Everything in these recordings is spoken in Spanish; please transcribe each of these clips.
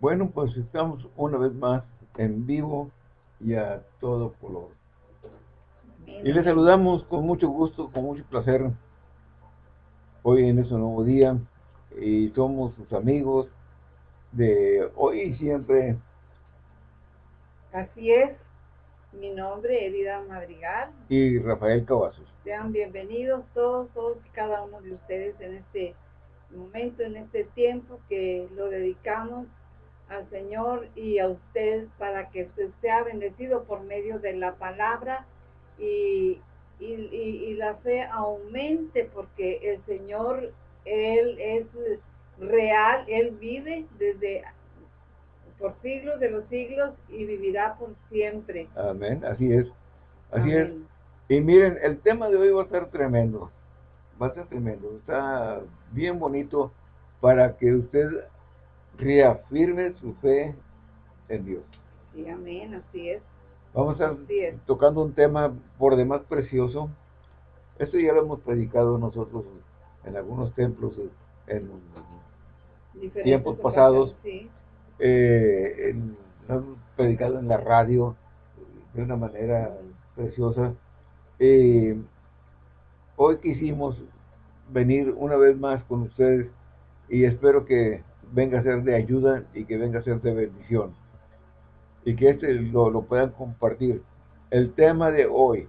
Bueno, pues estamos una vez más en vivo y a todo color. Y les saludamos con mucho gusto, con mucho placer, hoy en este nuevo día. Y somos sus amigos de hoy y siempre. Así es. Mi nombre es Edida Madrigal. Y Rafael Cavazos. Sean bienvenidos todos, todos y cada uno de ustedes en este momento, en este tiempo que lo dedicamos al Señor y a usted para que usted sea bendecido por medio de la palabra y, y, la fe aumente porque el Señor, Él es real, Él vive desde por siglos de los siglos y vivirá por siempre. Amén, así es, así es. Y miren, el tema de hoy va a ser tremendo, va a ser tremendo, está bien bonito para que usted reafirme su fe en Dios. Sí, amén, así es. Vamos a estar tocando un tema por demás precioso. Esto ya lo hemos predicado nosotros en algunos templos en tiempos pasados. Eh, lo hemos predicado en la radio de una manera preciosa. Eh, hoy quisimos venir una vez más con ustedes y espero que venga a ser de ayuda y que venga a ser de bendición. Y que este lo, puedan compartir. El tema de hoy,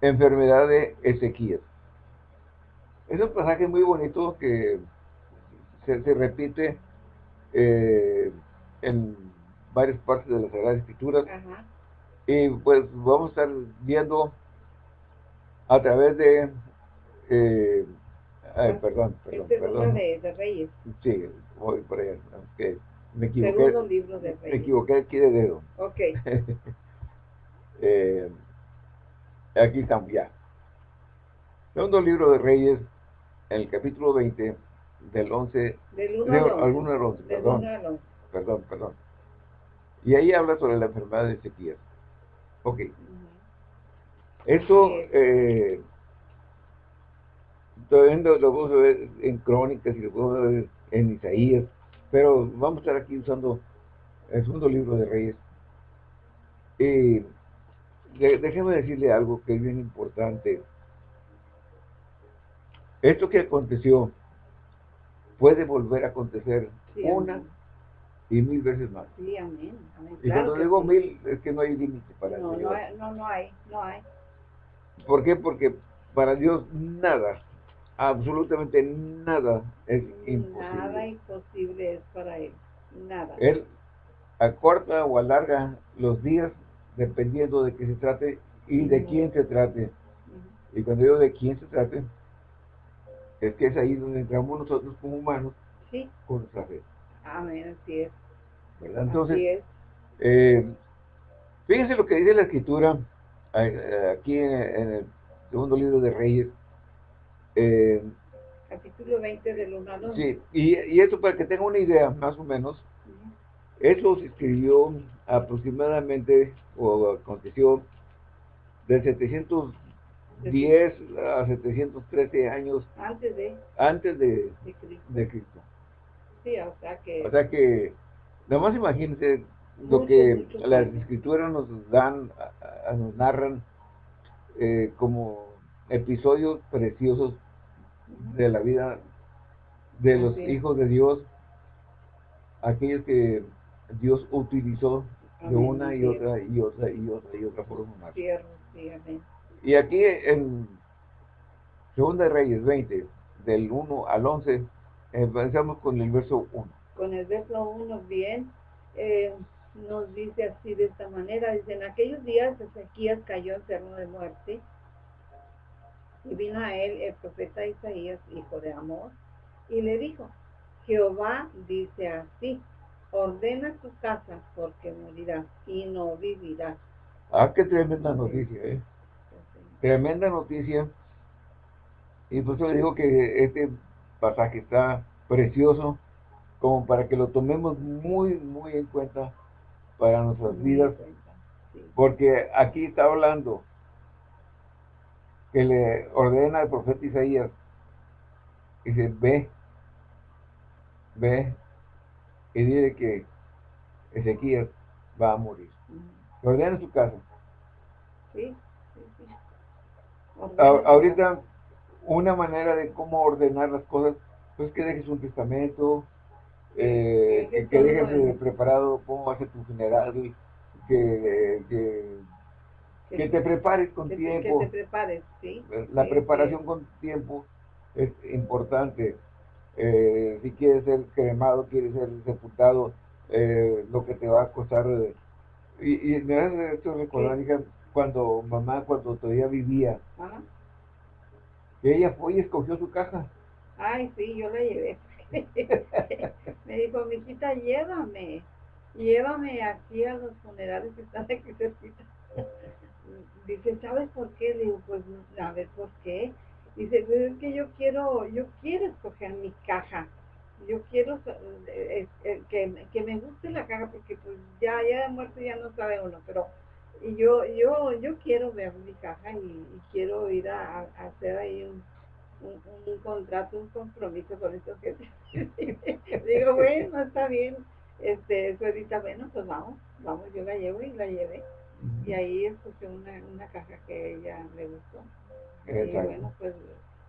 enfermedad de Ezequiel. Es un pasaje muy bonito que se, repite eh, en varias partes de las Sagradas Escrituras. Y pues vamos a estar viendo a través de eh, Ay, perdón, perdón, perdón. De, de, Reyes. Sí, voy por allá. Okay. Me equivoqué. Segundo libro de Reyes. Me equivoqué aquí de dedo. Ok. eh, aquí estamos ya. Segundo libro de Reyes, en el capítulo 20, del 11. Del 1 al 11. Alguno del 11, perdón. Perdón, perdón. Y ahí habla sobre la enfermedad de Ezequiel. Ok. Esto, eh, todavía lo, lo a ver en crónicas y lo podemos ver en Isaías, pero vamos a estar aquí usando el segundo libro de Reyes. Y déjeme decirle algo que es bien importante. Esto que aconteció puede volver a acontecer una y mil veces más. Sí, amén. Y cuando digo mil, es que no hay límite para no, no, no, no hay, no hay. ¿Por qué? Porque para Dios nada absolutamente nada es imposible. Nada imposible es para él, nada. Él acorta o alarga los días dependiendo de qué se trate y de quién se trate. Y cuando digo de quién se trate, es que es ahí donde entramos nosotros como humanos con nuestra fe. Amén, así es. ¿verdad? Entonces, Eh, fíjense lo que dice la escritura eh, aquí en el segundo libro de Reyes, eh, Capítulo 20 del 1 al Sí, y, y, esto para que tenga una idea, más o menos, eso se escribió aproximadamente, o aconteció, de 710 a 713 años antes de, antes de, de, Cristo. Sí, o sea que... O sea que, nomás imagínense lo que las escrituras nos dan, nos narran eh, como episodios preciosos de la vida de los hijos de Dios, aquellos que Dios utilizó de una y otra y otra y otra y otra forma más. Y aquí en Segunda Reyes 20, del 1 al 11, empezamos con el verso 1. Con el verso 1, bien, eh, nos dice así de esta manera, dice, en aquellos días Ezequías cayó enfermo de muerte, y vino a él el profeta Isaías, hijo de Amor, y le dijo, Jehová dice así, ordena tu casa porque morirás y no vivirás. Ah, qué tremenda noticia, ¿eh? Tremenda noticia. Y por eso digo que este pasaje está precioso, como para que lo tomemos muy, muy en cuenta para nuestras vidas. Porque aquí está hablando que le ordena al profeta Isaías, dice, ve, ve, y dile que Ezequiel va a morir. Que ordene su casa. Sí, sí, sí. ahorita, una manera de cómo ordenar las cosas, pues que dejes un testamento, eh, que, dejes preparado cómo va a ser tu funeral, que, que, que, te prepares con tiempo. Que te prepares, sí. La preparación con tiempo es importante. Eh, si quieres ser cremado, quieres ser sepultado, eh, lo que te va a costar. Eh, y, y me hace esto recordar, hija, cuando mamá, cuando todavía vivía, ella fue y escogió su caja. Ay, sí, yo la llevé. me dijo, mi hijita, llévame, llévame aquí a los funerales que están aquí cerquita. Dice, ¿sabes por qué? Le digo, pues, a ver, ¿por qué? Dice, pues es que yo quiero, yo quiero escoger mi caja. Yo quiero eh, eh, que, que, me guste la caja porque pues ya, ya de muerto ya no sabe uno, pero yo, yo, yo quiero ver mi caja y, quiero ir a, hacer ahí un, un, contrato, un compromiso con estos que digo, bueno, está bien, este, ahorita, bueno, pues vamos, vamos, yo la llevo y la llevé. Y ahí escuché una, una caja que ella le gustó. Y bueno, pues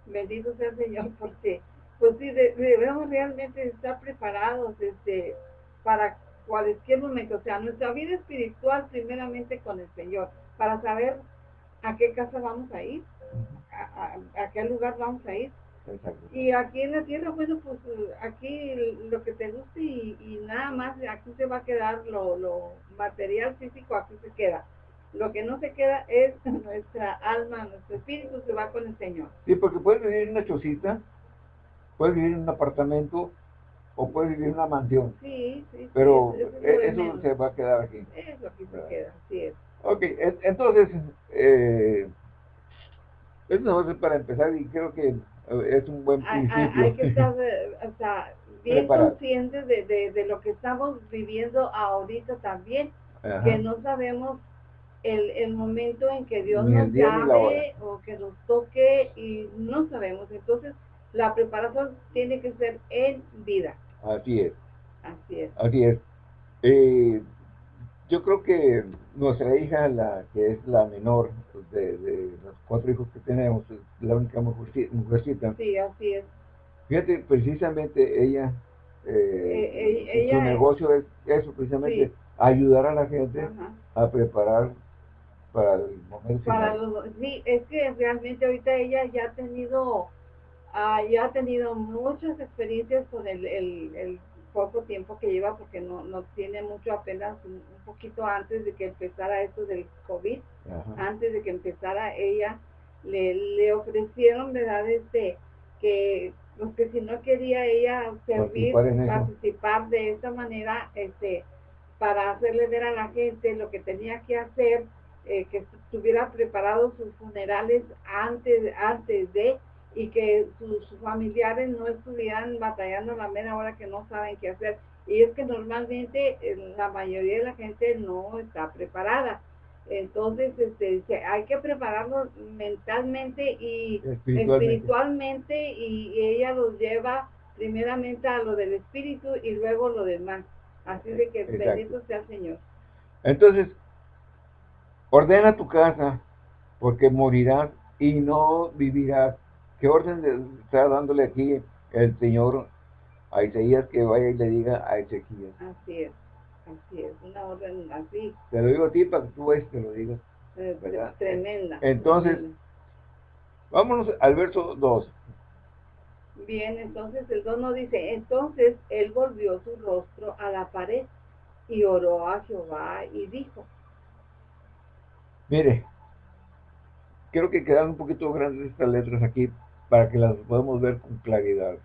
bendito sea el Señor porque pues sí, debemos realmente estar preparados este, para cualquier momento, o sea, nuestra vida espiritual primeramente con el Señor, para saber a qué casa vamos a ir, a, qué lugar vamos a ir. Y aquí en la tierra, bueno, pues aquí lo que te guste y, nada más, aquí se va a quedar lo, lo material físico, aquí se queda. Lo que no se queda es nuestra alma, nuestro espíritu se va con el Señor. Sí, porque puedes vivir en una chocita, puedes vivir en un apartamento o puedes vivir en una mansión. Sí, sí. Pero eso, se va a quedar aquí. Eso aquí se queda, así es. Ok, entonces, eh, eso es para empezar y creo que es un buen principio. Hay, que estar eh, o sea, bien conscientes de, de, de, lo que estamos viviendo ahorita también, que no sabemos el, el momento en que Dios nos llame o que nos toque y no sabemos. Entonces, la preparación tiene que ser en vida. Así es. Así es. Así es. Eh, yo creo que nuestra hija, la que es la menor de, de los cuatro hijos que tenemos, la única mujercita. Sí, así es. Fíjate, precisamente ella, eh, eh, su negocio es eso, precisamente, ayudar a la gente a preparar para el momento para sí es que realmente ahorita ella ya ha tenido ah, ya ha tenido muchas experiencias con el, el, poco tiempo que lleva porque no, no tiene mucho apenas un, poquito antes de que empezara esto del COVID. Antes de que empezara ella le, le ofrecieron verdad este que pues que si no quería ella servir participar de esta manera este para hacerle ver a la gente lo que tenía que hacer eh, que estuviera preparado sus funerales antes, antes de y que sus, familiares no estuvieran batallando la mera hora que no saben qué hacer. Y es que normalmente la mayoría de la gente no está preparada. Entonces, este, hay que prepararlo mentalmente y espiritualmente, y, ella los lleva primeramente a lo del espíritu y luego lo demás. Así de que bendito sea el Señor. Entonces, Ordena tu casa, porque morirás y no vivirás. ¿Qué orden está dándole aquí el Señor a Isaías que vaya y le diga a Ezequiel? Así es, así es, una orden así. Te lo digo a ti para que tú ves, te lo digas. tremenda. Entonces, vámonos al verso 2. Bien, entonces el 2 nos dice, entonces él volvió su rostro a la pared y oró a Jehová y dijo, Mire, creo que quedan un poquito grandes estas letras aquí para que las podamos ver con claridad.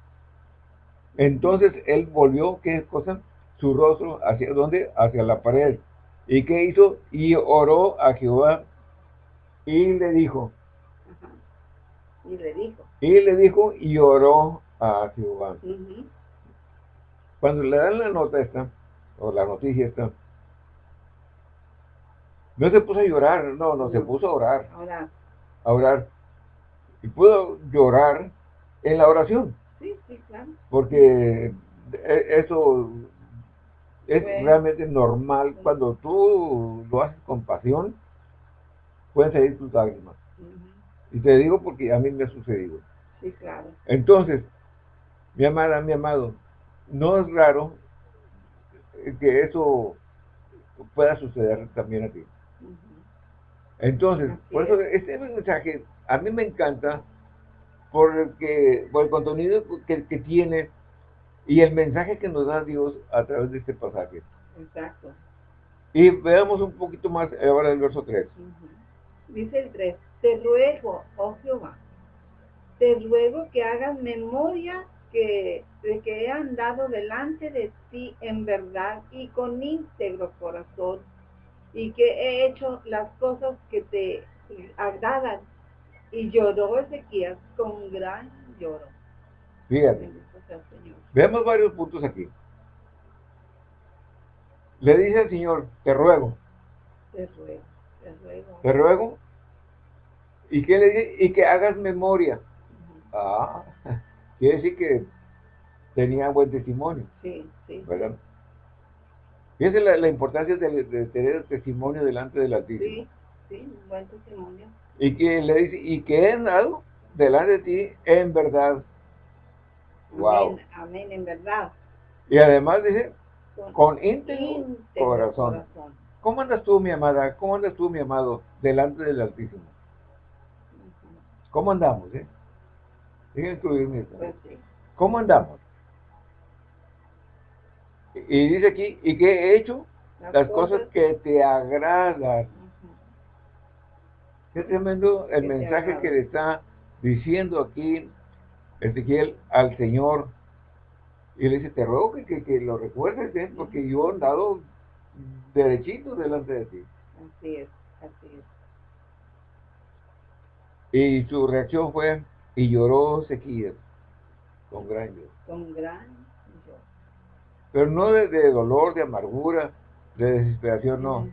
Entonces él volvió, ¿qué cosa? Su rostro, ¿hacia dónde? Hacia la pared. ¿Y qué hizo? Y oró a Jehová y le dijo. Y le dijo. Y le dijo y oró a Jehová. Cuando le dan la nota esta, o la noticia esta, no se puso a llorar, no, no, se puso a orar. A orar. Y pudo llorar en la oración. Sí, sí, claro. Porque e, eso es realmente normal cuando tú lo haces con pasión, pueden salir tus lágrimas. Y te digo porque a mí me ha sucedido. Sí, claro. Entonces, mi amada, mi amado, no es raro que eso pueda suceder también a ti. Entonces, por eso este mensaje a mí me encanta porque, por el contenido que, que, tiene y el mensaje que nos da Dios a través de este pasaje. Exacto. Y veamos un poquito más ahora el verso 3. Dice el 3, te ruego, oh Jehová, te ruego que hagas memoria que, de que he andado delante de ti en verdad y con íntegro corazón, y que he hecho las cosas que te agradan. Y lloró Ezequías con gran lloro. Fíjate. Veamos varios puntos aquí. Le dice al Señor, te ruego. Te ruego, te ruego. Te ruego. ¿Y qué le dice? Y que hagas memoria. Ah, quiere decir que tenía buen testimonio. Sí, sí. ¿Verdad? Fíjense la, la importancia de, tener el testimonio delante del Altísimo. Sí, sí, buen testimonio. Y que le dice, y que he dado delante de ti en verdad. Wow. Amén, en verdad. Y además dice, con, íntegro, corazón. ¿Cómo andas tú, mi amada? ¿Cómo andas tú, mi amado, delante del Altísimo? ¿Cómo andamos, eh? incluirme. Pues ¿Cómo andamos? Y dice aquí, ¿y qué he hecho? Las, cosas, que te agradan. Qué tremendo el mensaje que le está diciendo aquí Ezequiel al Señor. Y le dice, te ruego que, que, lo recuerdes, ¿eh? porque yo he andado derechito delante de ti. Así es, así es. Y su reacción fue, y lloró Ezequiel con gran lloro. Con gran lloro. Pero no de, dolor, de amargura, de desesperación, no.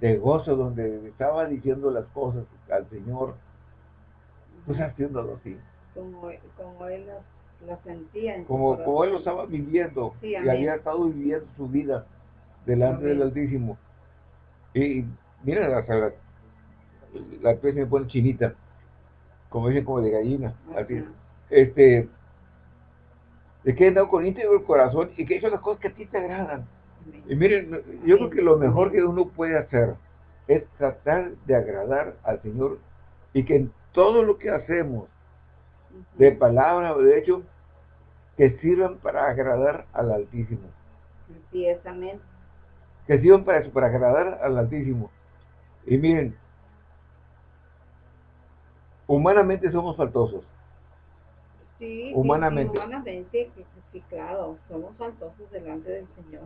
De gozo, donde estaba diciendo las cosas al Señor, pues haciéndolo así. Como, como él lo, sentía. En como, como él lo estaba viviendo y había estado viviendo su vida delante del Altísimo. Y mira, la, la, la piel me pone chinita, como dicen, como de gallina. Así este, de que he dado con íntegro el corazón y que he hecho las cosas que a ti te agradan. Y miren, yo creo que lo mejor que uno puede hacer es tratar de agradar al Señor y que en todo lo que hacemos, de palabra o de hecho, que sirvan para agradar al Altísimo. Sí, amén. Que sirvan para eso, para agradar al Altísimo. Y miren, humanamente somos faltosos. Sí, humanamente. humanamente, sí, claro, somos faltosos delante del Señor.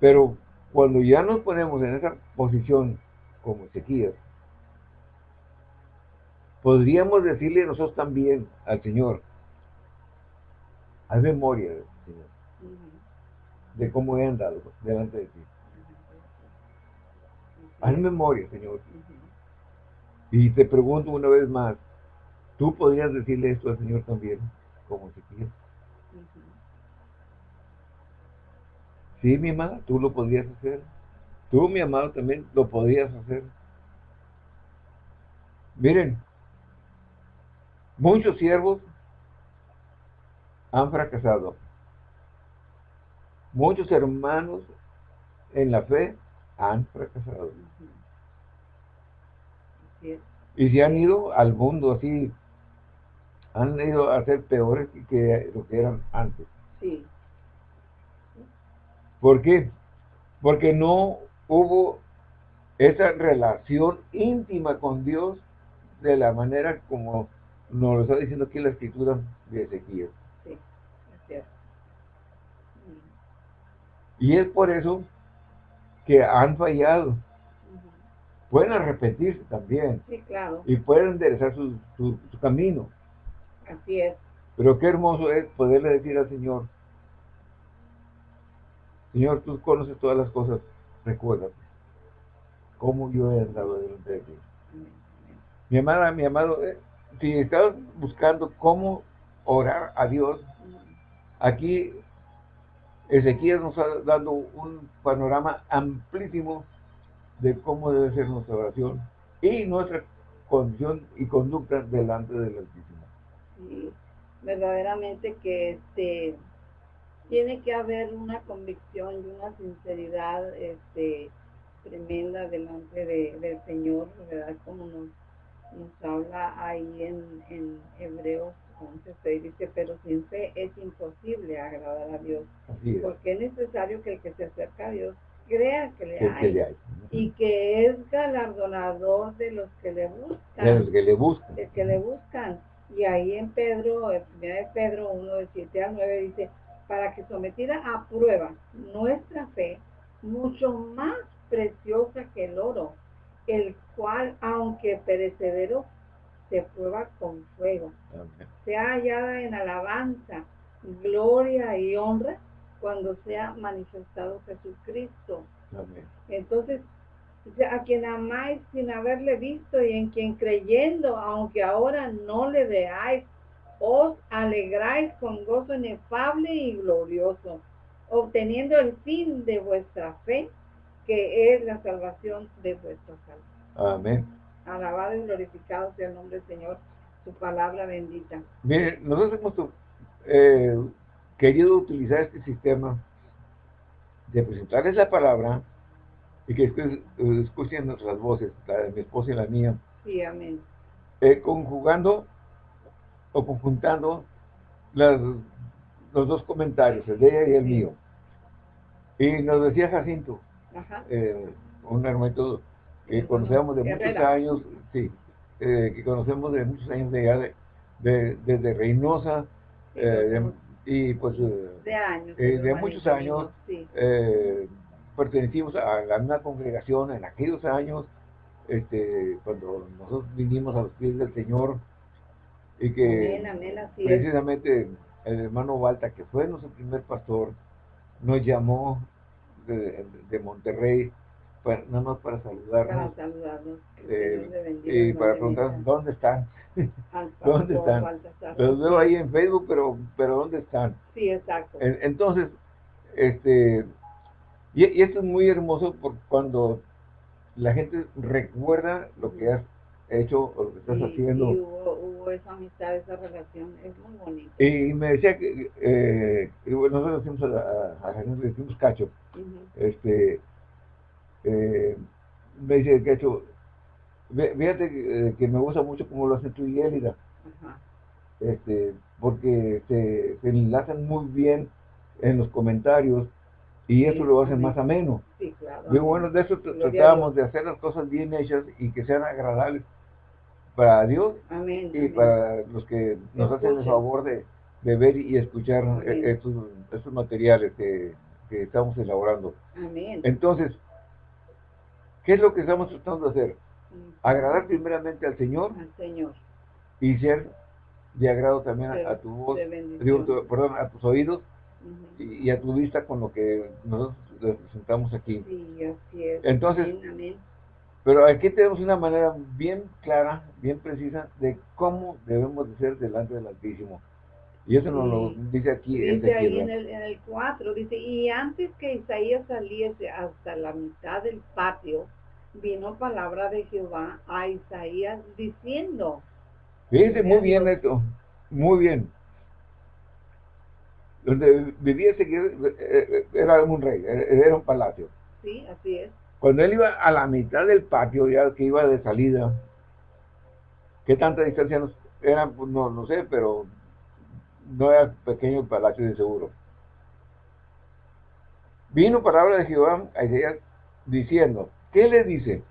Pero cuando ya nos ponemos en esa posición como Ezequiel, podríamos decirle nosotros también al Señor, haz memoria, Señor, de cómo he andado delante de ti. Haz memoria, Señor. Y te pregunto una vez más, Tú podrías decirle esto al Señor también, como si quieres. Sí, mi amada, tú lo podrías hacer. Tú, mi amado, también lo podrías hacer. Miren, muchos siervos han fracasado. Muchos hermanos en la fe han fracasado. Y se han ido al mundo así han ido a ser peores que lo que eran antes. Sí. ¿Por qué? Porque no hubo esa relación íntima con Dios de la manera como nos lo está diciendo aquí la escritura de Ezequiel. Sí, cierto. Y es por eso que han fallado. Pueden arrepentirse también. Sí, claro. Y pueden enderezar su, su camino. Así es. Pero qué hermoso es poderle decir al Señor, Señor, tú conoces todas las cosas, recuérdate cómo yo he andado delante de ti. Mi amada, mi amado, eh, si estás buscando cómo orar a Dios, aquí Ezequiel nos está dando un panorama amplísimo de cómo debe ser nuestra oración y nuestra condición y conducta delante del Altísimo. Sí, verdaderamente que este tiene que haber una convicción y una sinceridad este tremenda delante del Señor, ¿verdad? Como nos, nos habla ahí en, en Hebreos 11, dice, pero sin fe es imposible agradar a Dios, porque es necesario que el que se acerca a Dios crea que le, hay, y que es galardonador de los que le buscan. De los que le buscan. De que le buscan. Y ahí en Pedro, en de Pedro 1, de 7 a 9, dice, para que sometida a prueba nuestra fe, mucho más preciosa que el oro, el cual, aunque perecedero, se prueba con fuego, sea hallada en alabanza, gloria y honra cuando sea manifestado Jesucristo. Entonces, a quien amáis sin haberle visto y en quien creyendo, aunque ahora no le veáis, os alegráis con gozo inefable y glorioso, obteniendo el fin de vuestra fe, que es la salvación de vuestras almas. Amén. Alabado y glorificado sea el nombre del Señor, su palabra bendita. Miren, nosotros hemos eh, querido utilizar este sistema de presentarles la palabra y que escuchen nuestras voces, la de mi esposa y la mía. Sí, amén. Eh, conjugando o conjuntando las, los dos comentarios, el de ella y el mío. Y nos decía Jacinto, un hermanito que conocemos de muchos años, sí, eh, que conocemos de muchos años de, de, desde Reynosa, eh, y pues eh, de, años, de muchos años, pertenecimos a la misma congregación en aquellos años, este, cuando nosotros vinimos a los pies del Señor, y que precisamente el hermano Balta, que fue nuestro primer pastor, nos llamó de, de Monterrey para, nada más para saludarnos. Para saludarnos. Eh, y para preguntar dónde están. ¿Dónde están? Los veo ahí en Facebook, pero, pero ¿dónde están? Sí, exacto. Entonces, este, y, esto es muy hermoso por cuando la gente recuerda lo que has hecho o lo que estás haciendo. Sí, hubo, hubo, esa amistad, esa relación, es muy bonito. Y me decía que, eh, nosotros decimos a, a, a, decimos cacho, este, eh, me dice que hecho, fíjate eh, que, me gusta mucho como lo hace tú y Elida, este, porque se, enlazan muy bien en los comentarios y eso lo hace más ameno. Sí, claro. bueno, de eso tratábamos de hacer las cosas bien hechas y que sean agradables para Dios y para los que nos hacen el favor de, ver y escuchar e, estos, estos materiales que, que estamos elaborando. Amén. Entonces, ¿Qué es lo que estamos tratando de hacer? Mm. Agradar primeramente al Señor. Al Señor. Y ser de agrado también a, tu voz, perdón, a tus oídos y, a tu vista con lo que nosotros presentamos aquí. Sí, así es. Entonces, pero aquí tenemos una manera bien clara, bien precisa de cómo debemos de ser delante del Altísimo. Y eso nos lo dice aquí. Dice ahí en el, en el 4, dice, y antes que Isaías saliese hasta la mitad del patio, vino palabra de Jehová a Isaías diciendo. Fíjense muy bien esto, muy bien. Donde vivía ese eh, eh, era un rey, era un palacio. Sí, así es. Cuando él iba a la mitad del patio, ya que iba de salida, ¿qué tanta distancia nos era? Pues no, no sé, pero no era pequeño el palacio de seguro. Vino palabra de Jehová a Isaías diciendo, ¿qué le dice?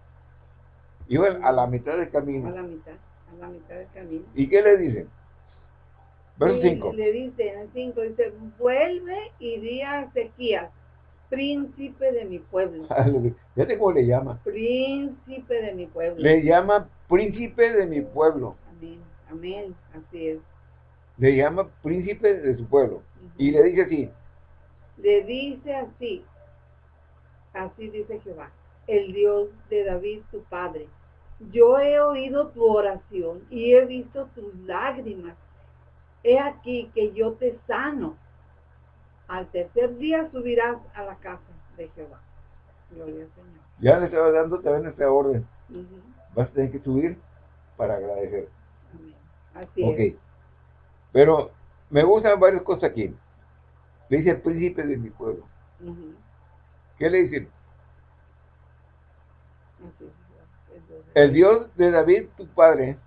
Iba a la mitad del camino. A la mitad, a la mitad del camino. ¿Y qué le dice? Verso 5. Le dice en el 5, dice, vuelve y di a Ezequías, príncipe de mi pueblo. Fíjate cómo le llama. Príncipe de mi pueblo. Le llama príncipe de mi pueblo. Amén, amén, así es le llama príncipe de su pueblo. Y le dice así. Le dice así. Así dice Jehová, el Dios de David, tu padre. Yo he oído tu oración y he visto tus lágrimas. He aquí que yo te sano. Al tercer día subirás a la casa de Jehová. Gloria al Señor. Ya le estaba dando también esta orden. Vas a tener que subir para agradecer. Así es. Pero me gustan varias cosas aquí. Le dice el príncipe de mi pueblo. ¿Qué le dice? El Dios de David, tu padre.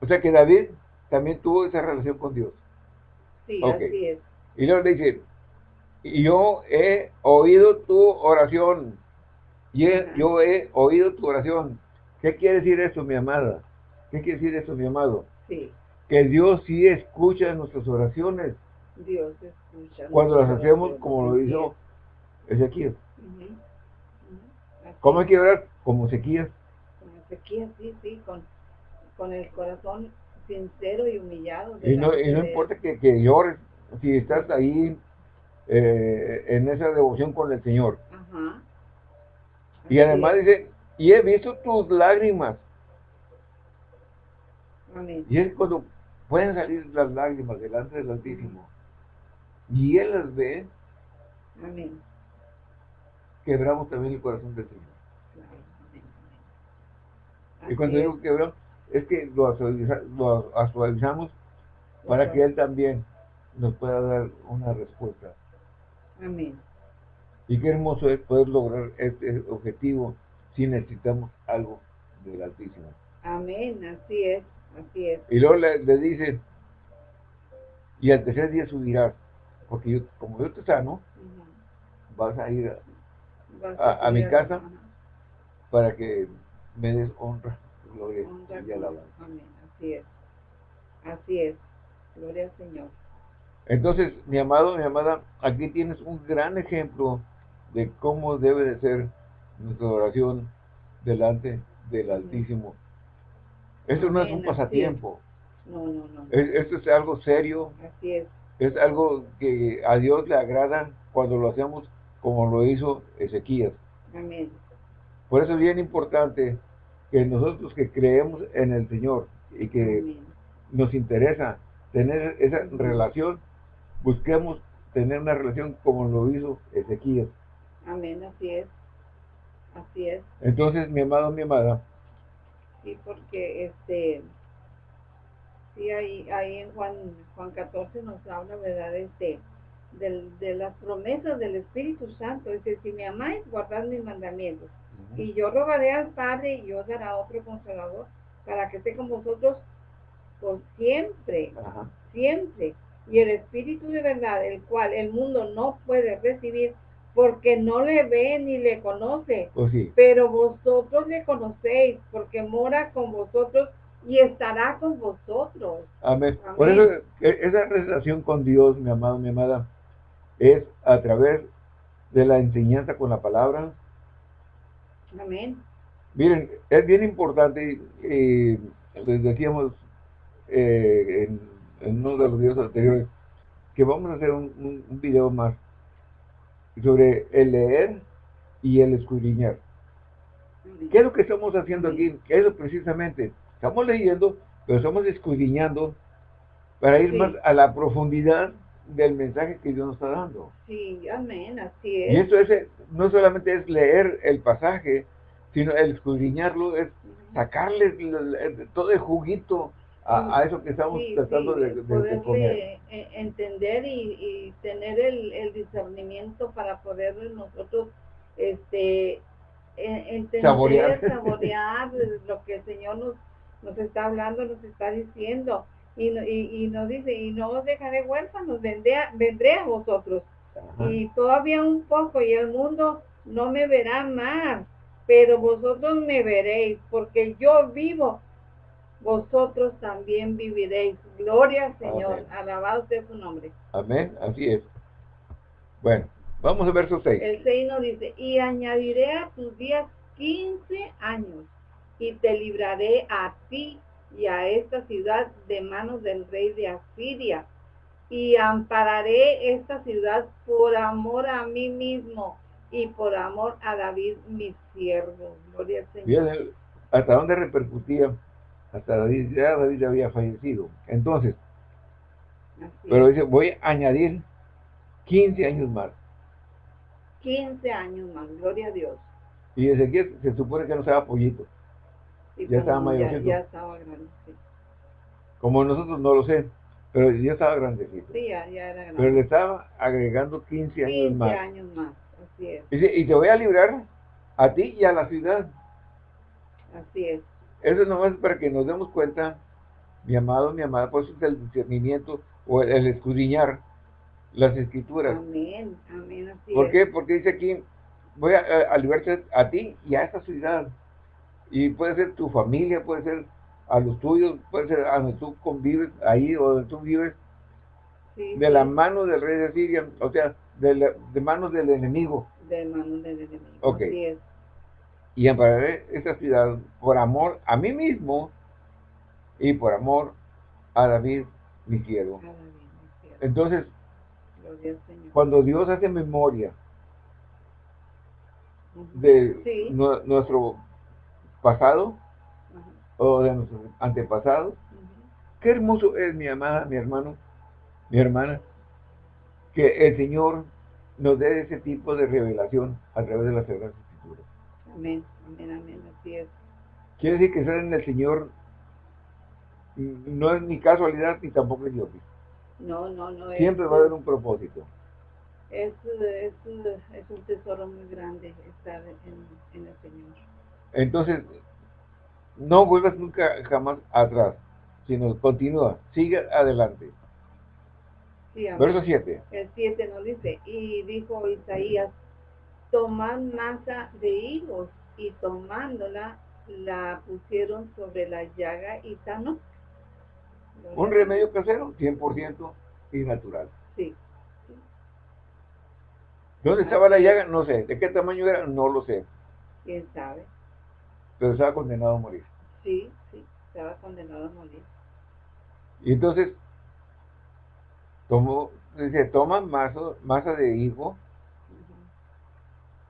O sea que David también tuvo esa relación con Dios. Sí, así es. Y le dice, yo he oído tu oración. Y yo he oído tu oración. ¿Qué quiere decir eso, mi amada? ¿Qué quiere decir eso, mi amado? Sí. Que Dios sí escucha nuestras oraciones. Dios escucha. Cuando las hacemos como lo hizo Ezequiel. ¿Cómo hay que orar? Como Ezequiel. Como Ezequiel, sí, sí, con, con el corazón sincero y humillado. Y no, y no importa que, que, llores, si estás ahí eh, en esa devoción con el Señor. Ajá. Y además dice, y he visto tus lágrimas. Amén. Y es cuando pueden salir las lágrimas delante del Altísimo. Y Él las ve. Amén. Quebramos también el corazón del Señor. Y cuando digo quebramos, es que lo, actualizamos para que Él también nos pueda dar una respuesta. Amén. Y qué hermoso es poder lograr este objetivo si necesitamos algo del Altísimo. Amén, así es, así es. Y luego le, dice, y al tercer día subirás, porque yo, como yo te sano, vas a ir a, mi casa para que me des honra, gloria y alabanza. Amén, así es, así es, gloria al Señor. Entonces, mi amado, mi amada, aquí tienes un gran ejemplo de cómo debe de ser nuestra oración delante del Altísimo. Esto no es un pasatiempo. No, no, no. Esto es algo serio. Así es. Es algo que a Dios le agrada cuando lo hacemos como lo hizo Ezequías. Amén. Por eso es bien importante que nosotros que creemos en el Señor y que nos interesa tener esa relación, busquemos tener una relación como lo hizo Ezequías. Amén, así es. Así es. Entonces, mi amado, mi amada. Sí, porque este, sí, ahí, ahí en Juan, Juan 14 nos habla, ¿verdad? Este, de las promesas del Espíritu Santo. Dice, si me amáis, guardad mis mandamientos. Y yo rogaré al Padre y os dará otro consolador para que esté con vosotros por siempre, siempre. Y el Espíritu de verdad, el cual el mundo no puede recibir porque no le ve ni le conoce. Oh, Pero vosotros le conocéis porque mora con vosotros y estará con vosotros. Amén. Por eso e, esa relación con Dios, mi amado, mi amada, es a través de la enseñanza con la palabra. Amén. Miren, es bien importante, eh, les decíamos eh, en, uno de los videos anteriores, que vamos a hacer un, un video más sobre el leer y el escudriñar. ¿Qué es lo que estamos haciendo aquí? ¿Qué es lo precisamente? Estamos leyendo, pero estamos escudriñando para ir más a la profundidad del mensaje que Dios nos está dando. Sí, amén, así es. Y eso es, no solamente es leer el pasaje, sino el escudriñarlo, es sacarle todo el juguito a, eso que estamos tratando de, de, e, entender y, tener el, discernimiento para poder nosotros este e, entender, saborear, lo que el Señor nos, nos está hablando, nos está diciendo. Y, y, nos dice, y no os dejaré huérfanos, vendré a, vendré a vosotros. Y todavía un poco, y el mundo no me verá más, pero vosotros me veréis, porque yo vivo vosotros también viviréis. Gloria al Señor, alabado sea su nombre. Amén, así es. Bueno, vamos a verso 6. El 6 nos dice, y añadiré a tus días 15 años, y te libraré a ti y a esta ciudad de manos del rey de Asiria, y ampararé esta ciudad por amor a mí mismo y por amor a David, mi siervo. Gloria al Señor. ¿Hasta dónde repercutía hasta David, ya David había fallecido. Entonces, Pero dice, voy a añadir 15 años más. 15 años más, gloria a Dios. Y Ezequiel se supone que no estaba pollito. Ya estaba mayorcito. Ya, estaba grande, Como nosotros no lo sé, pero ya estaba grandecito. Sí, ya, ya era grande. Pero le estaba agregando 15 años más. 15 años más, así es. y te voy a librar a ti y a la ciudad. Así es. Eso es nomás para que nos demos cuenta, mi amado, mi amada, por eso es el discernimiento o el, escudriñar las escrituras. Amén, amén, así ¿Por qué? Porque dice aquí, voy a, a, liberarte a ti y a esta ciudad. Y puede ser tu familia, puede ser a los tuyos, puede ser a donde tú convives, ahí o donde tú vives, de la mano del rey de Siria, o sea, de, de manos del enemigo. De manos del enemigo. Ok. Y ampararé esta ciudad por amor a mí mismo y por amor a David, mi quiero. Entonces, cuando Dios hace memoria de nuestro pasado o de nuestros antepasados, qué hermoso es mi amada, mi hermano, mi hermana, que el Señor nos dé ese tipo de revelación a través de las Sagradas Escrituras. Amén, amén, amén, así es. Quiere decir que ser en el Señor no es ni casualidad ni tampoco es Dios. No, no, no. Siempre va a haber un propósito. Es, es, es un tesoro muy grande estar en, en el Señor. Entonces, no vuelvas nunca jamás atrás, sino continúa, sigue adelante. Verso 7. El 7 nos dice, y dijo Isaías, tomad masa de higos y tomándola la pusieron sobre la llaga y sanó. Un remedio casero, 100% y natural. Sí. ¿Dónde estaba la llaga? No sé. ¿De qué tamaño era? No lo sé. ¿Quién sabe? Pero estaba condenado a morir. Sí, sí, estaba condenado a morir. Y entonces, tomó, dice, toma masa, masa de higo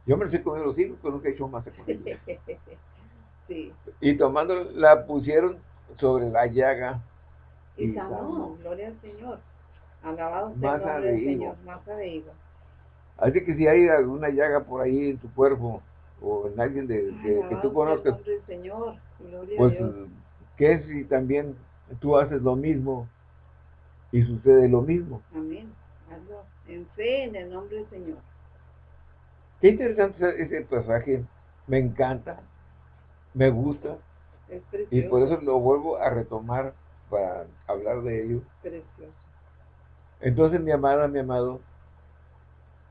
yo me lo sé comer los hijos, pero nunca he hecho masa con ellos. sí. Y tomando, la pusieron sobre la llaga. Y, sanó, gloria al Señor. Alabado sea el nombre del Señor, masa de higo. Así que si hay alguna llaga por ahí en tu cuerpo, o en alguien de, que tú conozcas, del Señor. Pues, a Dios. ¿qué si también tú haces lo mismo y sucede lo mismo? Amén. Hazlo en fe en el nombre del Señor. Qué interesante ese pasaje, me encanta, me gusta, y por eso lo vuelvo a retomar para hablar de ello. Precioso. Entonces, mi amada, mi amado,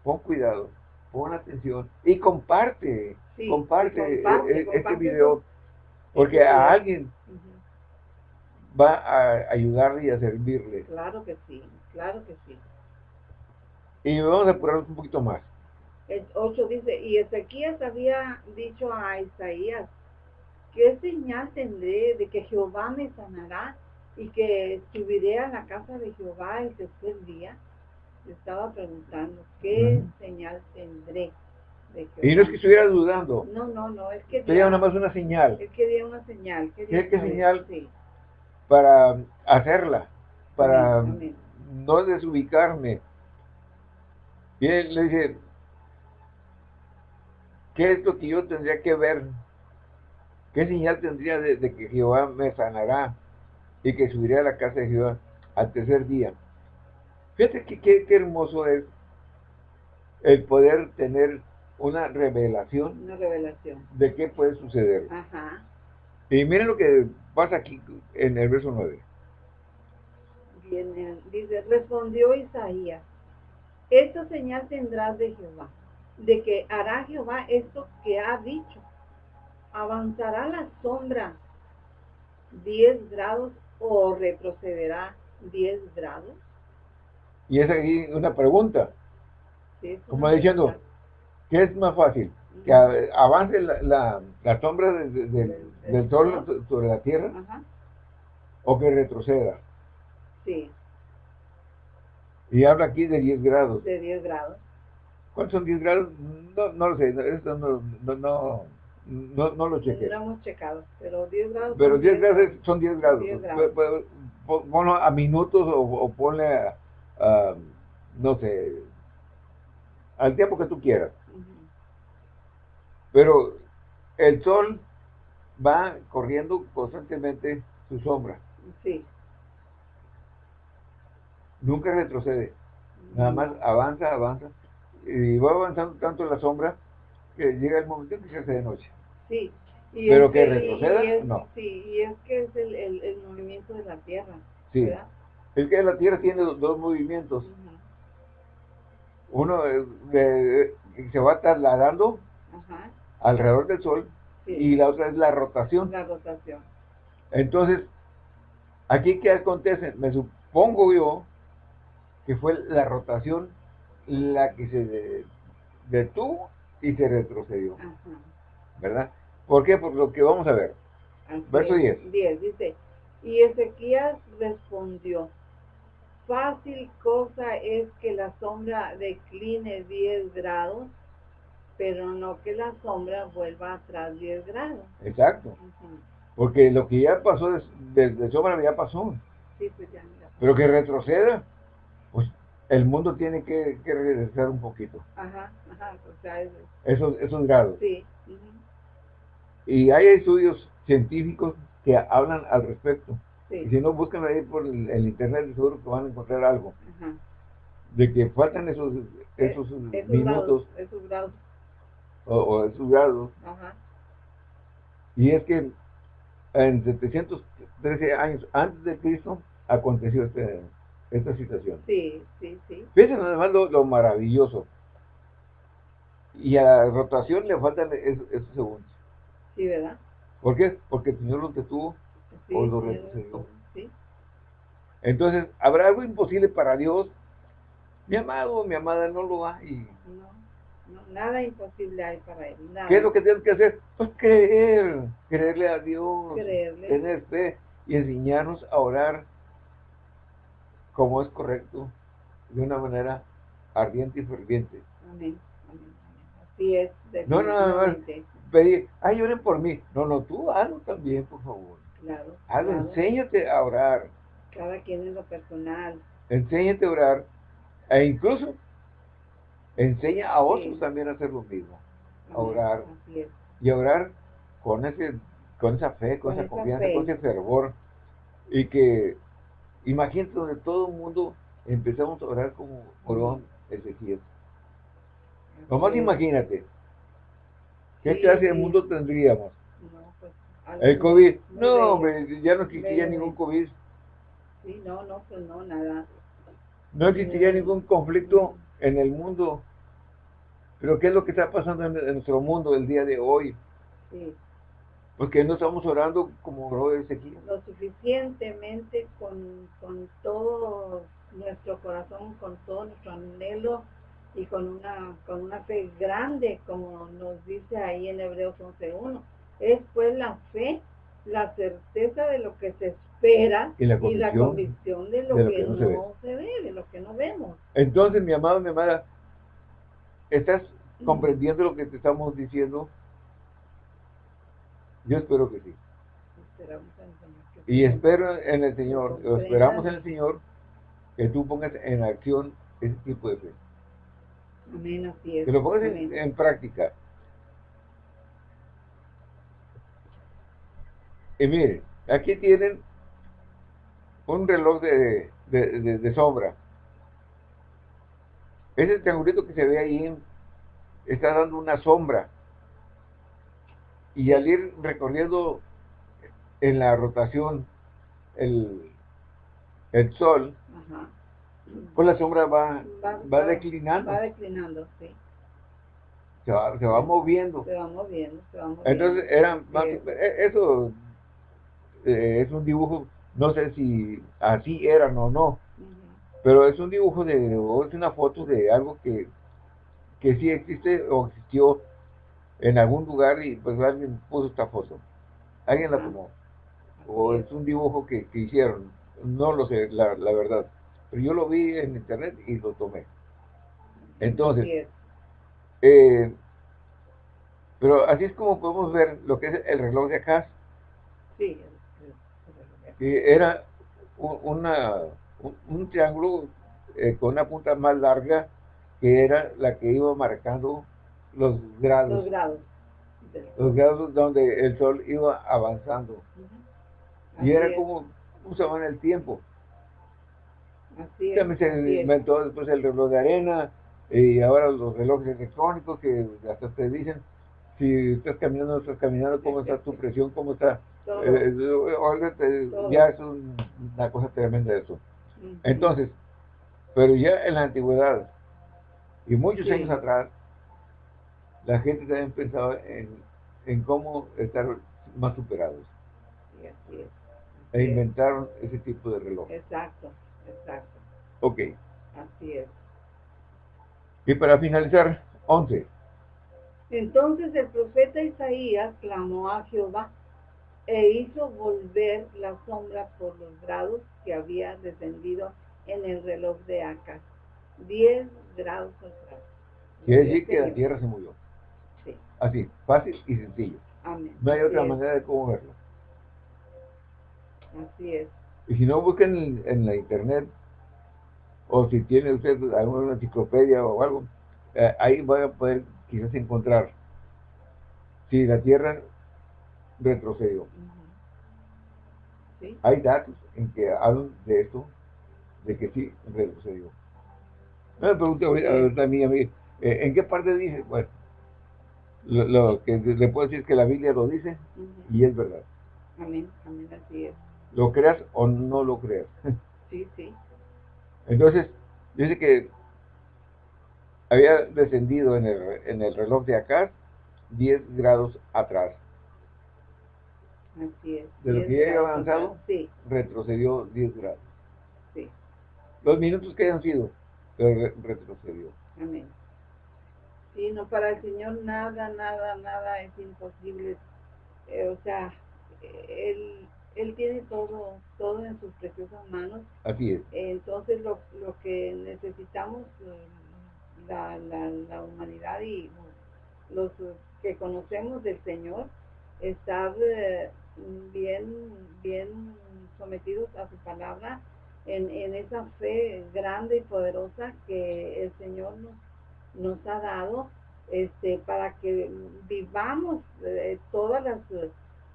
pon cuidado, pon atención y comparte, comparte, e, e, este video, porque a alguien va a ayudarle y a servirle. Claro que sí, claro que sí. Y vamos a apurarnos un poquito más. El 8 dice, y Ezequías había dicho a Isaías, ¿qué señal tendré de que Jehová me sanará y que subiré a la casa de Jehová el tercer día? Estaba preguntando, ¿qué señal tendré? De Jehová? Y no es que estuviera dudando. No, no, no, es que... Sería nada más una señal. Es que una señal. ¿Qué señal? Para hacerla, para no desubicarme. Y él le dice, ¿Qué es lo que yo tendría que ver? ¿Qué señal tendría de, que Jehová me sanará y que subiría a la casa de Jehová al tercer día? Fíjate que qué, hermoso es el poder tener una revelación, una revelación de qué puede suceder. Ajá. Y miren lo que pasa aquí en el verso 9. Bien, dice, respondió Isaías, esta señal tendrás de Jehová de que hará Jehová esto que ha dicho. Avanzará la sombra 10 grados o retrocederá 10 grados. Y es aquí una pregunta. Como diciendo, ¿qué es más fácil? ¿Que avance la, sombra del, sol sobre la tierra? ¿O que retroceda? Sí. Y habla aquí de 10 grados. De 10 grados. ¿Cuántos son 10 grados? No, no lo sé, esto no, no, no, no, no lo chequé. No hemos checado, pero 10 grados. Pero 10 grados son 10 grados. 10 grados. ponlo a minutos o, ponle a, no sé, al tiempo que tú quieras. Pero el sol va corriendo constantemente su sombra. Sí. Nunca retrocede. Nada más avanza, avanza. Y va avanzando tanto la sombra que llega el momento en que se hace de noche. Sí. Pero que, retroceda, no. Sí, y es que es el, el, movimiento de la Tierra. Sí. Es que la Tierra tiene dos, movimientos. Uno de, se va trasladando alrededor del Sol y la otra es la rotación. La rotación. Entonces, aquí qué acontece? Me supongo yo que fue la rotación la que se detuvo y se retrocedió. ¿Verdad? ¿Por qué? Por lo que vamos a ver. Verso 10. 10 dice, y Ezequías respondió, fácil cosa es que la sombra decline 10 grados, pero no que la sombra vuelva atrás 10 grados. Exacto. Porque lo que ya pasó desde sombra ya pasó. Sí, pues ya, Pero que retroceda, pues el mundo tiene que, regresar un poquito. Ajá, ajá, o sea, eso. Esos, esos grados. Sí. Y hay estudios científicos que hablan al respecto. Y si no, buscan ahí por el, internet, seguro que van a encontrar algo. De que faltan esos, esos, minutos. esos grados. O, esos grados. Y es que en 713 años antes de Cristo aconteció este, esta situación. Sí, sí, sí. Fíjense además lo, maravilloso. Y a la rotación le faltan esos segundos. Sí, ¿verdad? ¿Por qué? Porque el Señor los detuvo o los retrocedió. Entonces, ¿habrá algo imposible para Dios? Mi amado, mi amada, no lo hay. No, nada imposible hay para Él. ¿Qué es lo que tienes que hacer? Pues creer, creerle a Dios, tener fe y enseñarnos a orar como es correcto, de una manera ardiente y ferviente. Amén. Así es. No, no, no, pedir, ay, oren por mí. No, no, tú hazlo también, por favor. Claro. Hazlo, enséñate a orar. Cada quien en lo personal. Enséñate a orar. E incluso enseña a otros también a hacer lo mismo. A orar. Y a orar con ese con esa fe, con, esa, confianza, con ese fervor. Y que, imagínate donde todo el mundo empezamos a orar como oró Ezequiel. Nomás imagínate, ¿Qué clase de mundo tendríamos? No, pues, el COVID, no, hombre, ya no existiría ningún COVID. Sí, no, no, pues no, nada. No existiría ningún conflicto en el mundo. Pero ¿qué es lo que está pasando en, nuestro mundo el día de hoy? Sí. Porque no estamos orando como. Lo suficientemente con, con todo nuestro corazón, con todo nuestro anhelo y con una, con una fe grande, como nos dice ahí en Hebreos 11.1. Es pues la fe, la certeza de lo que se espera y la convicción, de lo, que, no, se, ve. de lo que no vemos. Entonces, mi amado, mi amada, ¿estás comprendiendo lo que te estamos diciendo? Yo espero que sí. y espero en el Señor, esperamos en el Señor que tú pongas en acción ese tipo de fe. Amén, así es. Que lo pongas en, práctica. Y miren, aquí tienen un reloj de, de, sombra. Ese triangulito que se ve ahí está dando una sombra. Y al ir recorriendo en la rotación el, el sol, pues la sombra va, va, declinando. Va declinando, sí. Se va, se va moviendo. Se va moviendo, se va moviendo. Entonces, eran e, eso eh, es un dibujo, no sé si así eran o no, pero es un dibujo de, o es una foto de algo que, que sí existe o existió en algún lugar y pues alguien puso esta foto. Alguien la tomó. O es un dibujo que, que hicieron. No lo sé, la, la verdad. Pero yo lo vi en internet y lo tomé. Entonces, eh, pero así es como podemos ver lo que es el reloj de acá. Sí. Que era una, un, triángulo eh, con una punta más larga que era la que iba marcando los grados. Los grados. Los grados donde el sol iba avanzando. Y era como usaban el tiempo. Así es. También se inventó después el reloj de arena y ahora los relojes electrónicos que hasta te dicen si estás caminando, estás caminando, cómo está tu presión, cómo está. Eh, eh, ya es una cosa tremenda eso. Entonces, pero ya en la antigüedad y muchos años atrás, la gente también pensaba en, en cómo estar más superados. así es. e inventaron ese tipo de reloj. Exacto, exacto. Ok. Así es. Y para finalizar, 11. Entonces el profeta Isaías clamó a Jehová e hizo volver la sombra por los grados que había descendido en el reloj de Acas. 10 grados atrás. Quiere decir que la tierra se murió. Sí. Así, fácil y sencillo. Amén. No hay otra manera de cómo verlo. Así es. Y si no, busquen en la internet, o si tiene usted alguna enciclopedia o algo, eh, ahí van a poder quizás encontrar si la Tierra retrocedió. Hay datos en que hablan de esto, de que sí retrocedió. Me pregunto a mí, eh, ¿en qué parte dice? Bueno, lo, que le puedo decir es que la Biblia lo dice y es verdad. Amén, amén, así es. ¿Lo creas o no lo creas? Sí, sí. Entonces, dice que había descendido en el, en el reloj de acá 10 grados atrás. Así es. De lo que ya había avanzado, sí. retrocedió 10 grados. Sí. Los minutos que hayan sido, pero retrocedió. Amén. Sí, no, para el Señor nada, nada, nada es imposible. Eh, o sea, Él, él tiene todo, todo en sus preciosas manos. Así es. entonces, lo, lo que necesitamos... Eh, la, la, humanidad y los que conocemos del Señor, estar eh, bien, bien sometidos a su palabra en, esa fe grande y poderosa que el Señor nos, nos ha dado este, para que vivamos eh, todas las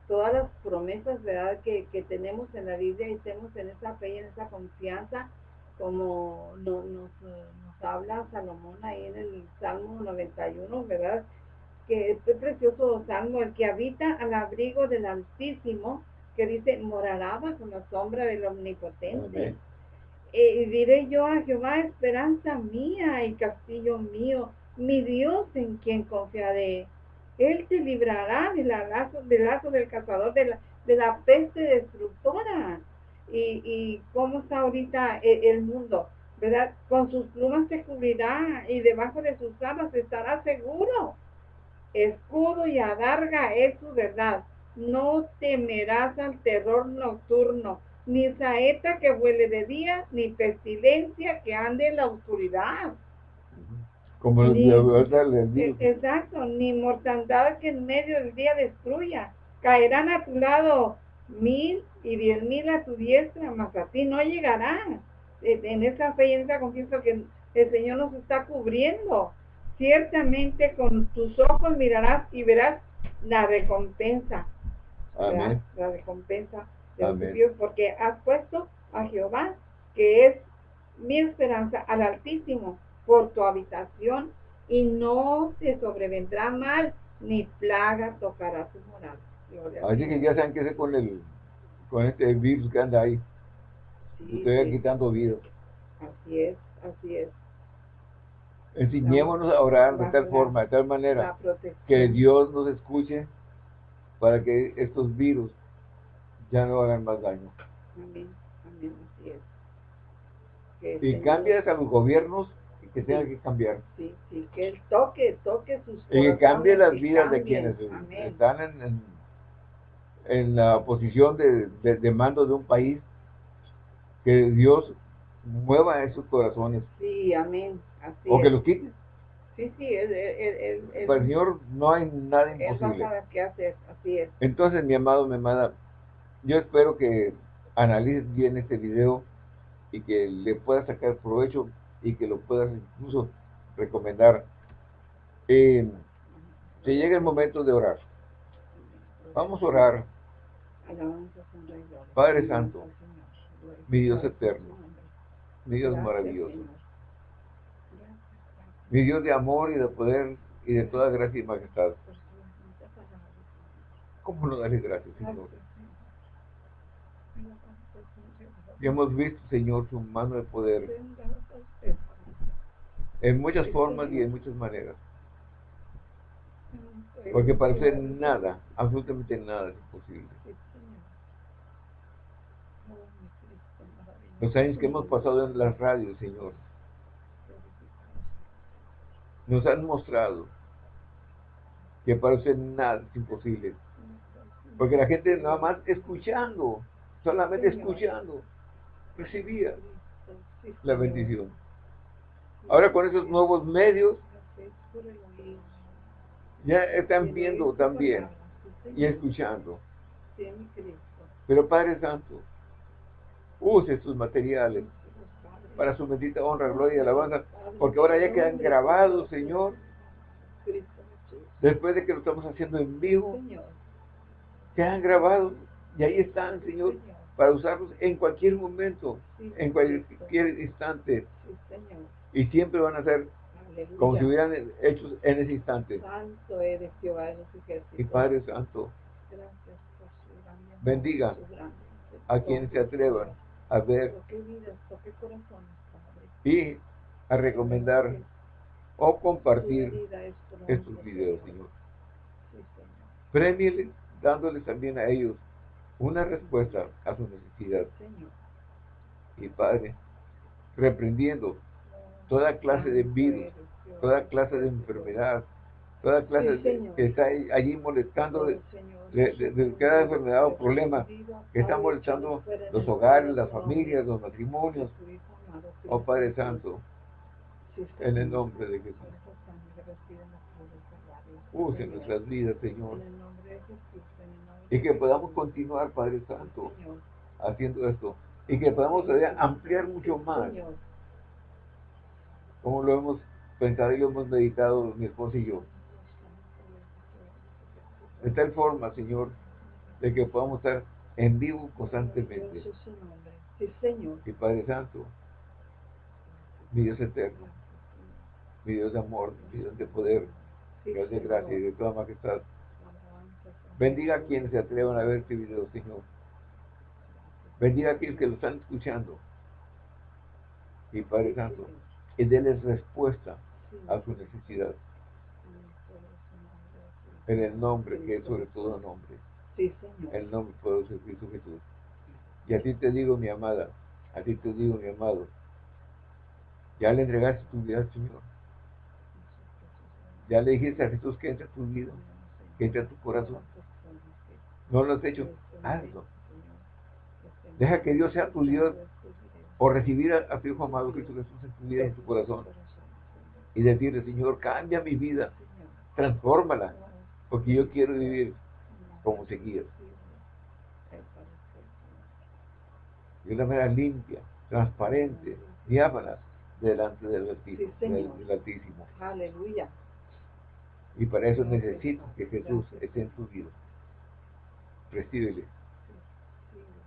todas las promesas ¿verdad? Que, que tenemos en la Biblia y estemos en esa fe y en esa confianza como nos, nos, habla Salomón ahí en el Salmo 91, ¿verdad? Que este precioso salmo, el que habita al abrigo del Altísimo, que dice, morará bajo la sombra del Omnipotente. Eh, y diré yo a Jehová, esperanza mía y castillo mío, mi Dios en quien confiaré. Él te librará del lazo del, lazo del cazador, de la, de la peste destructora y, y cómo está ahorita el, mundo, ¿verdad? Con sus plumas se cubrirá y debajo de sus alas estará seguro. Escudo y adarga es su verdad. No temerás al terror nocturno, ni saeta que huele de día, ni pestilencia que ande en la oscuridad. Como ni, e, Exacto, ni mortandad que en medio del día destruya. Caerán a tu lado mil y diez mil a tu diestra, más a ti no llegará. En esa fe y en esa confianza que el Señor nos está cubriendo. Ciertamente con tus ojos mirarás y verás la recompensa. Amén. La recompensa de Dios, porque has puesto a Jehová, que es mi esperanza, al Altísimo, por tu habitación, y no te sobrevendrá mal, ni plaga tocará tu morada. Así que ya saben qué hacer con el con este virus que anda ahí. Sí, Estoy quitando vida. Así es, así es. Enseñémonos a orar de tal forma, de tal manera que Dios nos escuche para que estos virus ya no hagan más daño. Amén, amén, así es. y cambias a los gobiernos que tengan que cambiar. Sí, sí, que Él toque, toque sus Y que cambie las vidas de quienes están en en la posición de, de, mando de un país, que Dios mueva esos corazones. Sí, amén. Así o que los quite. Sí, sí, el, Para el Señor no hay nada imposible. qué hacer, así es. Entonces, mi amado, mi amada, yo espero que analice bien este video y que le pueda sacar provecho y que lo puedas incluso recomendar. Eh, se llega el momento de orar. Vamos a orar. Padre Santo, mi Dios eterno, mi Dios maravilloso, mi Dios de amor y de poder y de toda gracia y majestad. ¿Cómo no darle gracias, Señor? Y hemos visto, Señor, su mano de poder en muchas formas y en muchas maneras. Porque para hacer nada, absolutamente nada es imposible. Los años que hemos pasado en las radios, Señor, nos han mostrado que para hacer nada es imposible. Porque la gente nada más escuchando, solamente escuchando, recibía la bendición. Ahora con esos nuevos medios, ya están viendo también y escuchando. Pero Padre Santo, use sus materiales para su bendita honra, gloria y alabanza, porque ahora ya quedan grabados, Señor, después de que lo estamos haciendo en vivo, quedan grabados y ahí están, Señor, para usarlos en cualquier momento, en cualquier instante. Y siempre van a ser como si hubieran hecho en ese instante. Santo eres Jehová Y Padre Santo, bendiga a quienes se atrevan a ver. Y a recomendar o compartir estos videos, Señor. Premiele dándoles también a ellos una respuesta a su necesidad. Y Padre, reprendiendo toda clase de virus, toda clase de enfermedad, toda clase de, que está allí molestando de, de, cada enfermedad o problema que está molestando los hogares, las familias, los matrimonios. Oh Padre Santo, en el nombre de Jesús. Use nuestras vidas, Señor. Y que podamos continuar, Padre Santo, haciendo esto. Y que podamos ampliar mucho más. Como lo hemos pensado y hemos meditado mi esposo y yo. De tal forma, Señor, de que podamos estar en vivo constantemente. Sí, Señor. Y Padre Santo, mi Dios eterno, mi Dios de amor, mi Dios de poder, Dios de gracia y de toda majestad. Bendiga a quienes se atrevan a ver este video, Señor. Bendiga a quienes que lo están escuchando. Y Padre Santo, y denles respuesta a su necesidad. En el nombre que es sobre todo nombre. Sí, Señor. El nombre poderoso de Cristo Jesús. Y a ti te digo, mi amada, a ti te digo, mi amado, ya le entregaste tu vida al Señor. Ya le dijiste a Jesús que entra a tu vida, que entra a tu corazón. No lo has hecho, hazlo. Deja que Dios sea tu Dios o recibir a, tu Hijo amado Cristo Jesús en tu vida, en tu corazón. Y decirle, Señor, cambia mi vida, transfórmala, porque yo quiero vivir como seguir. De una manera limpia, transparente, diáfana, delante del Altísimo. Aleluya. Y para eso necesito que Jesús esté en tu vida. Recíbele.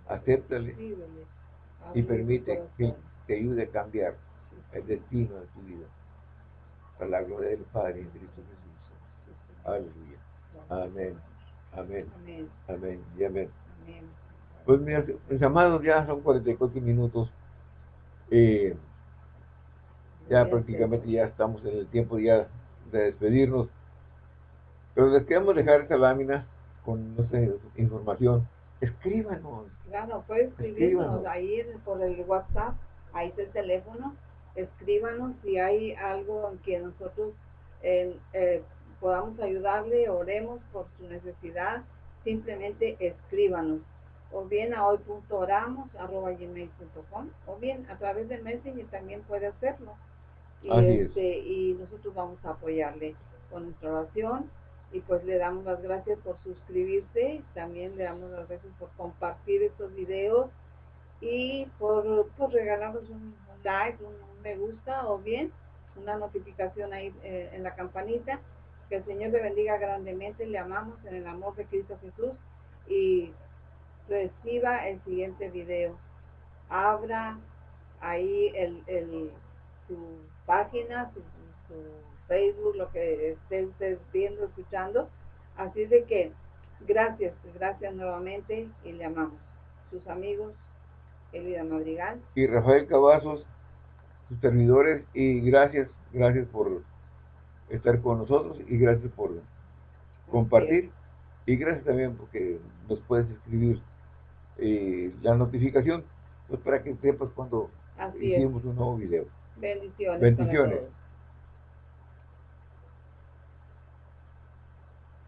Acéptale. Y permite que te ayude a cambiar el destino de tu vida. Para la gloria del Padre en Cristo Jesús. Aleluya. Amén. Amén. Amén. Y amén. Pues mis amados, ya son 44 minutos. Eh, ya prácticamente ya estamos en el tiempo ya de despedirnos. Pero les queremos dejar esta lámina con nuestra información. Escríbanos. Claro, puede escribirnos ahí por el WhatsApp, ahí está el teléfono. Escríbanos si hay algo en que nosotros eh, eh, podamos ayudarle, oremos por su necesidad. Simplemente escríbanos o bien a hoy.oramos.gmail.com o bien a través de Messenger también puede hacerlo y, este, y nosotros vamos a apoyarle con nuestra oración y pues le damos las gracias por suscribirse, también le damos las gracias por compartir estos videos y por, por regalarnos un, like, un, me gusta o bien una notificación ahí eh, en la campanita. Que el Señor le bendiga grandemente, le amamos en el amor de Cristo Jesús y reciba el siguiente video. Abra ahí el, el, su página, su, Facebook, lo que esté usted viendo, escuchando. Así de que gracias, gracias nuevamente y le amamos. Sus amigos, Elida Madrigal. Y Rafael Cavazos, sus servidores, y gracias, gracias por estar con nosotros y gracias por compartir. Y gracias también porque nos puedes escribir eh, la notificación pues para que sepas cuando hicimos un nuevo video. Bendiciones. Bendiciones.